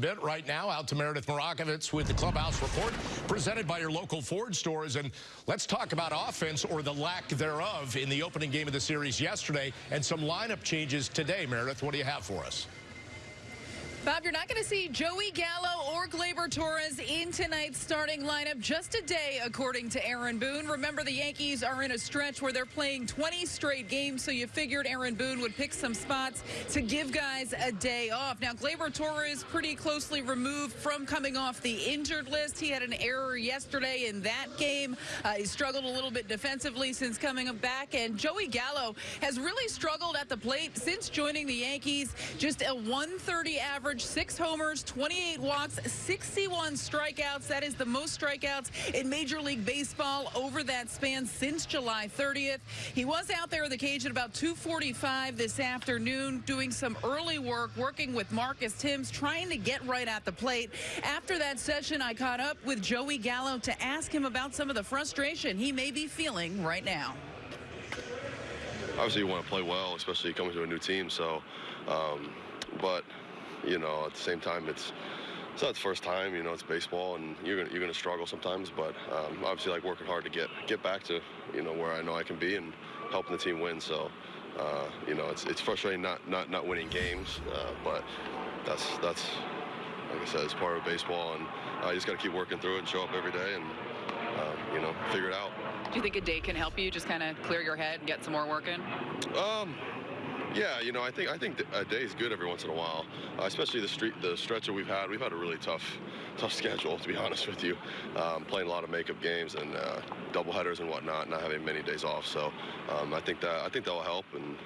bit right now out to Meredith Marakovits with the Clubhouse Report presented by your local Ford stores. And let's talk about offense or the lack thereof in the opening game of the series yesterday and some lineup changes today. Meredith, what do you have for us? Bob, you're not going to see Joey Gallo or Gleyber Torres in tonight's starting lineup just a day, according to Aaron Boone. Remember, the Yankees are in a stretch where they're playing 20 straight games, so you figured Aaron Boone would pick some spots to give guys a day off. Now, Gleyber Torres pretty closely removed from coming off the injured list. He had an error yesterday in that game. Uh, he struggled a little bit defensively since coming back, and Joey Gallo has really struggled at the plate since joining the Yankees. Just a 130 average average, six homers, 28 walks, 61 strikeouts. That is the most strikeouts in Major League Baseball over that span since July 30th. He was out there in the cage at about 245 this afternoon doing some early work, working with Marcus Thames, trying to get right at the plate. After that session, I caught up with Joey Gallo to ask him about some of the frustration he may be feeling right now. Obviously, you want to play well, especially coming to a new team. So, um, but you know, at the same time, it's it's not the first time. You know, it's baseball, and you're gonna, you're gonna struggle sometimes. But um, obviously, like working hard to get get back to you know where I know I can be and helping the team win. So. Uh, you know, it's it's frustrating not not not winning games, uh, but that's that's like I said, it's part of baseball, and I uh, just got to keep working through it and show up every day and uh, you know figure it out. Do you think a day can help you just kind of clear your head and get some more work in? Um, yeah, you know, I think I think a day is good every once in a while, uh, especially the street the stretch that we've had. We've had a really tough tough schedule, to be honest with you, um, playing a lot of makeup games and uh, double headers and whatnot, not having many days off. So um, I think that I think that will help and.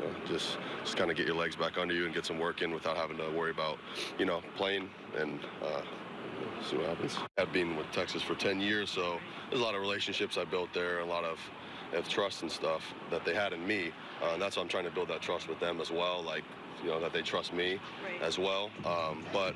You know, just just kind of get your legs back under you and get some work in without having to worry about, you know, playing and uh, see what happens. I've been with Texas for 10 years, so there's a lot of relationships I built there, a lot of of trust and stuff that they had in me. Uh, and that's why I'm trying to build that trust with them as well, like, you know, that they trust me right. as well. Um, but,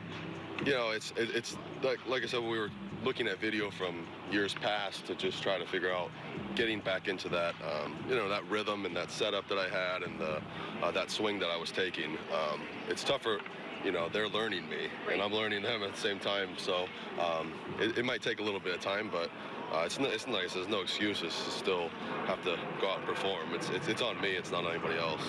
you know, it's it, it's like, like I said, we were looking at video from years past to just try to figure out getting back into that, um, you know, that rhythm and that setup that I had and the, uh, that swing that I was taking. Um, it's tougher you know, they're learning me, right. and I'm learning them at the same time. So um, it, it, might take a little bit of time, but uh, it's, it's nice. There's no excuses to still have to go out and perform. It's, it's, it's on me. It's not on anybody else.